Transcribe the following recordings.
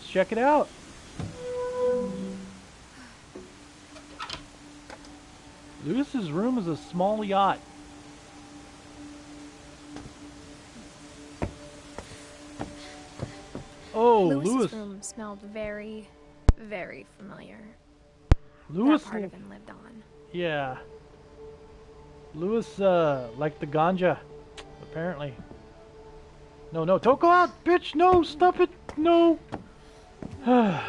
check it out. Lewis's room is a small yacht. Oh, Lewis's Lewis. room smelled very, very familiar. Lewis. that part of him lived on. Yeah. Lewis, uh, liked the ganja, apparently. No, no, don't go out, bitch! No, stop it! No! We're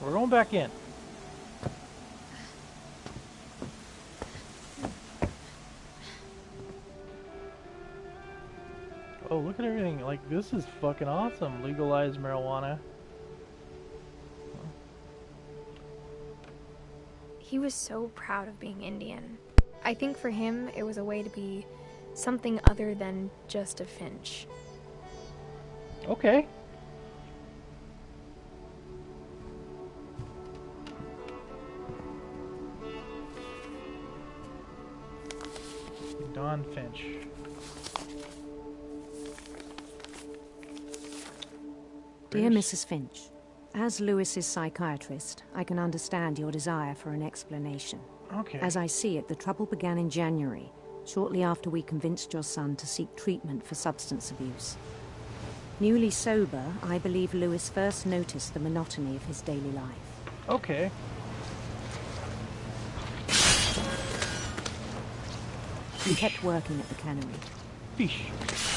going back in. Oh, look at everything. Like, this is fucking awesome. Legalized marijuana. He was so proud of being Indian. I think for him, it was a way to be something other than just a Finch. Okay. Dawn Finch. Dear Mrs. Finch, as Lewis's psychiatrist, I can understand your desire for an explanation. Okay. As I see it, the trouble began in January, shortly after we convinced your son to seek treatment for substance abuse. Newly sober, I believe Lewis first noticed the monotony of his daily life. Okay. He kept working at the cannery, Fish.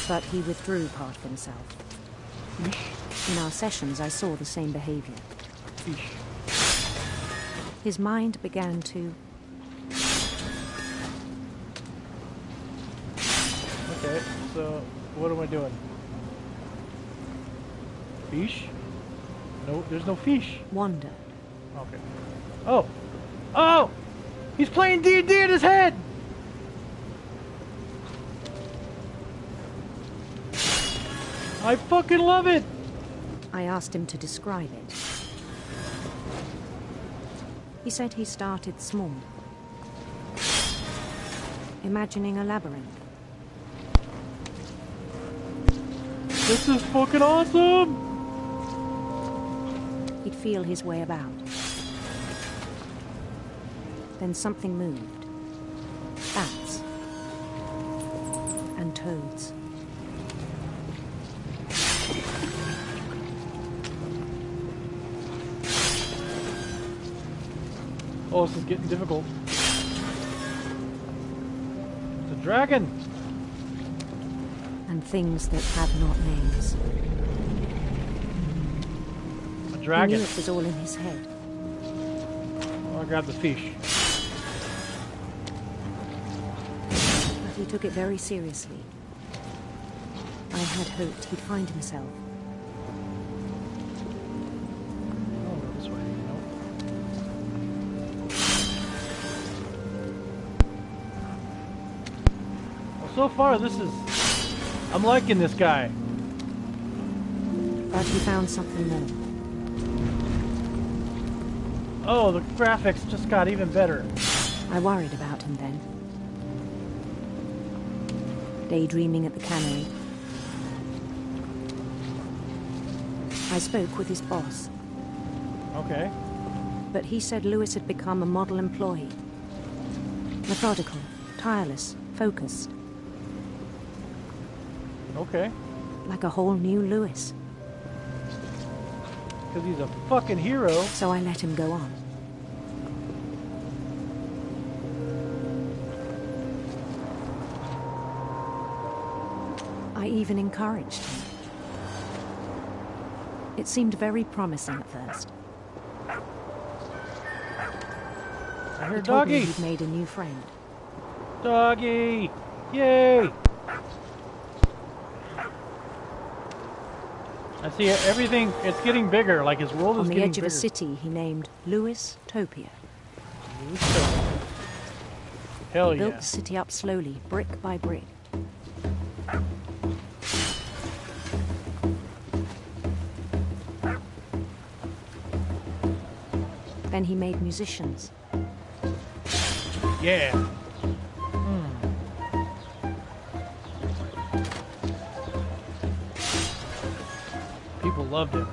but he withdrew part of himself. Fish. In our sessions, I saw the same behavior. Fish. His mind began to Okay, so what am I doing? Fish? No, there's no fish. wander. Okay. Oh! Oh! He's playing D&D in his head! I fucking love it! I asked him to describe it. He said he started small, imagining a labyrinth. This is fucking awesome! He'd feel his way about. Then something moved. Bats. And toads. Oh, this is getting difficult. It's a dragon! And things that have not names. A dragon. it was all in his head. Oh, I grabbed the fish. But he took it very seriously. I had hoped he'd find himself. So far, this is... I'm liking this guy. But he found something more. Oh, the graphics just got even better. I worried about him then. Daydreaming at the cannery. I spoke with his boss, Okay. but he said Lewis had become a model employee. Methodical, tireless, focused, Okay. like a whole new Lewis. Because he's a fucking hero. So I let him go on. I even encouraged him. It seemed very promising at first. I He hear told me doggy. he'd made a new friend. Doggy. Yay. I see everything. It's getting bigger. Like his world On is the edge of a city he named Lewis Topia. Hell he built the city up slowly, brick by brick. Then he made musicians. Yeah. loved it.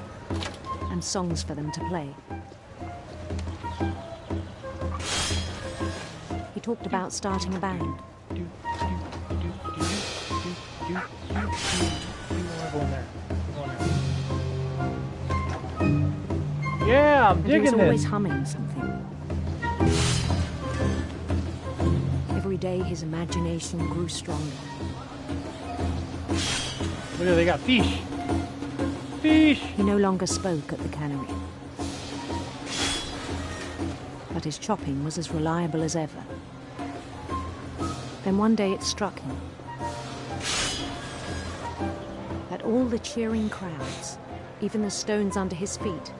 And songs for them to play. He talked about starting a band. Yeah, I'm but digging he was always this. humming something. Every day his imagination grew stronger. Look at they got fish. Fish. He no longer spoke at the cannery. But his chopping was as reliable as ever. Then one day it struck him that all the cheering crowds, even the stones under his feet,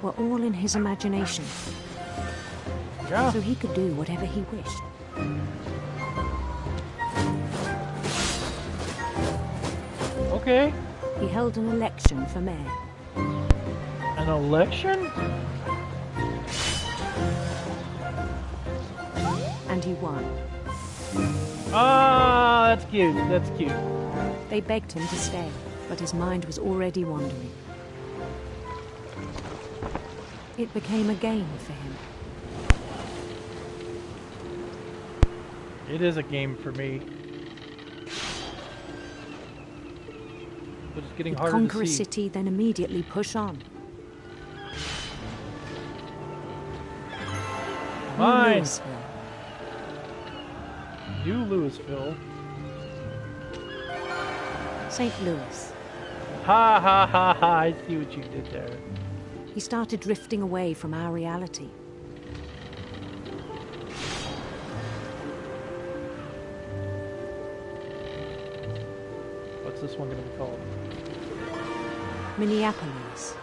were all in his imagination, Yeah. so he could do whatever he wished. Okay. He held an election for mayor. An election? And he won. Ah, that's cute. That's cute. They begged him to stay, but his mind was already wandering. It became a game for him. It is a game for me. But it's getting harder conquer to see. city, then immediately push on. Mine. Louisville. New Louisville. St. Louis. Ha ha ha ha! I see what you did there. He started drifting away from our reality. This one gonna be called? Minneapolis.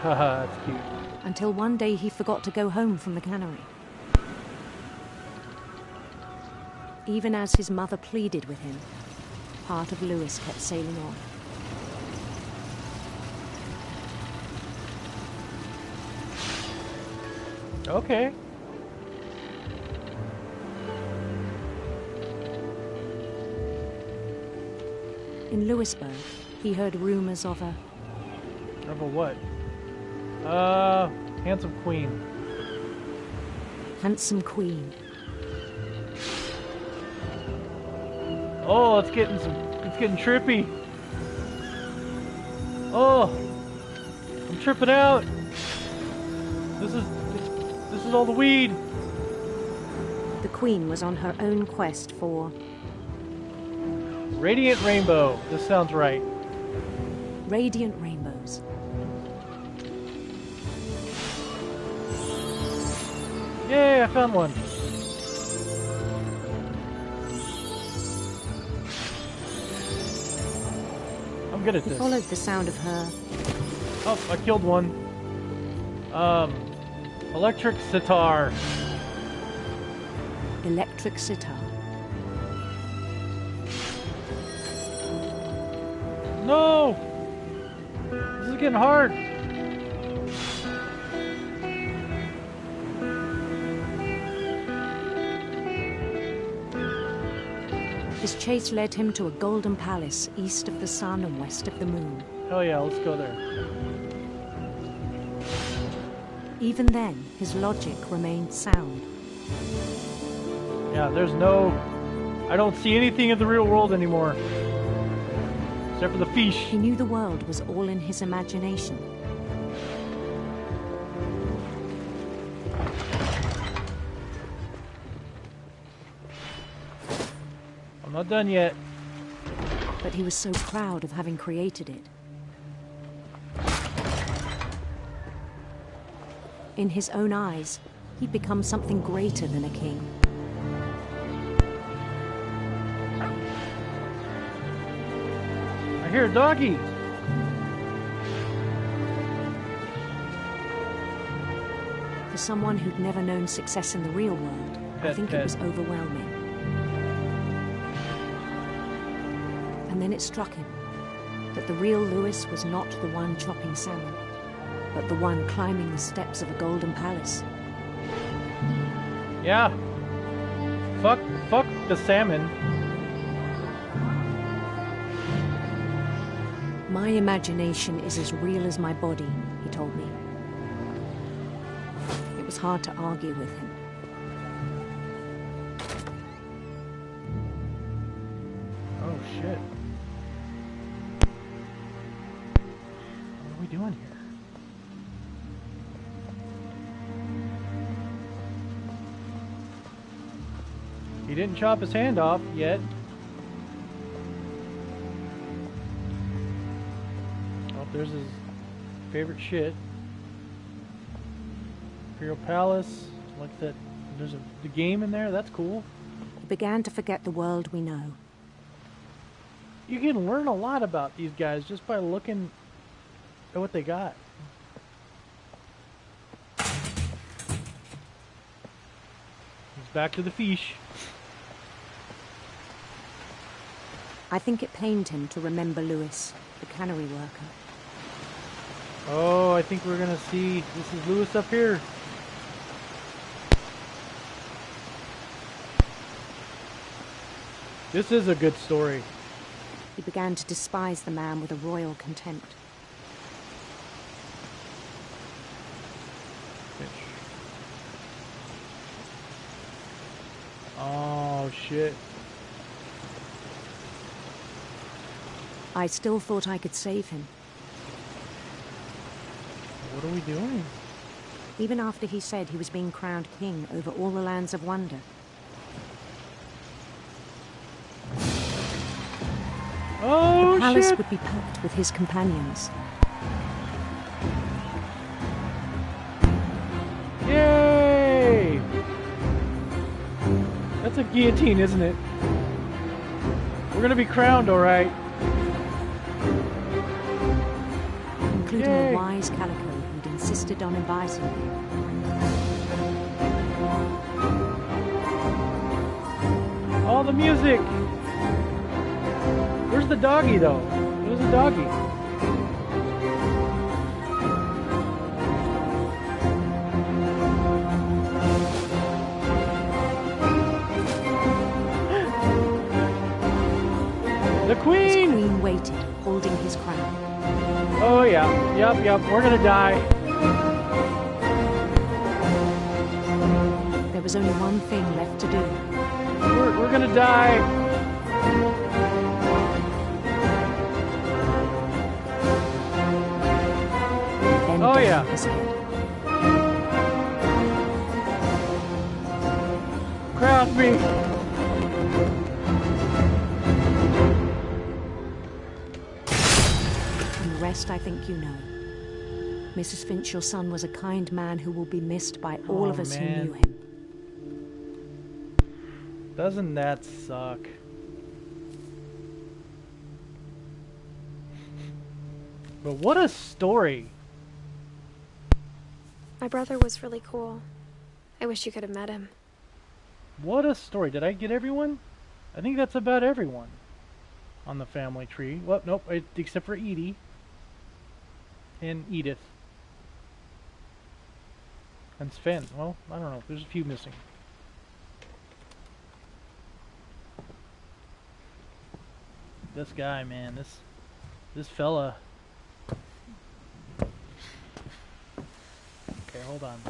Haha, that's cute. Until one day he forgot to go home from the cannery. Even as his mother pleaded with him, part of Lewis kept sailing on. Okay. In Louisburg, he heard rumors of a Of a what? Uh, handsome queen. handsome queen Oh, it's getting some. It's getting trippy. Oh, I'm tripping out. This is. This, this is all the weed. The Queen was on her own quest for Radiant rainbow. This sounds right. radiant rainbows. Yay! I found one. I'm good at He this. followed the sound of her Oh, I killed one. Um, electric sitar. electric sitar. No! This is getting hard. His chase led him to a golden palace east of the sun and west of the moon. Hell yeah, let's go there. Even then, his logic remained sound. Yeah, there's no. I don't see anything in the real world anymore. Except for the fish. He knew the world was all in his imagination. I'm not done yet. but he was so proud of having created it. In his own eyes, he'd become something greater than a king. I hear. For someone who'd never known success in the real world, I think pet. it was overwhelming. And then it struck him that the real Lewis was not the one chopping salmon, but the one climbing the steps of a golden palace. Yeah. Fuck, fuck the salmon. My imagination is as real as my body, he told me. It was hard to argue with him. Oh shit. What are we doing here? He didn't chop his hand off yet. There's his favorite shit. Imperial Palace. Like that. There's a the game in there. That's cool. He began to forget the world we know. You can learn a lot about these guys just by looking at what they got. He's back to the fish. I think it pained him to remember Lewis, the cannery worker. Oh, I think we're gonna see. This is Lewis up here. This is a good story. He began to despise the man with a royal contempt. Oh shit. I still thought I could save him. What are we doing? Even after he said he was being crowned king over all the lands of wonder. Oh the palace shit! would be packed with his companions. Yay! That's a guillotine, isn't it? We're gonna be crowned, alright. including Yay. a wise calico insisted on advising me. All the music! Where's the doggy, though? Where's the doggy? The His queen! queen waited, holding his crown. Oh yeah, yep, yep, we're gonna die. Was only one thing left to do. We're, we're gonna die. Then Oh, yeah. Crown me. And the rest I think you know. Mrs. Finch, your son was a kind man who will be missed by all Oh, of us man. who knew him. Doesn't that suck? But what a story. My brother was really cool. I wish you could have met him. What a story. Did I get everyone? I think that's about everyone on the family tree. Well, nope, except for Edie and Edith. And Sven. Well, I don't know. There's a few missing. This guy, man, this this fella. Okay, hold on.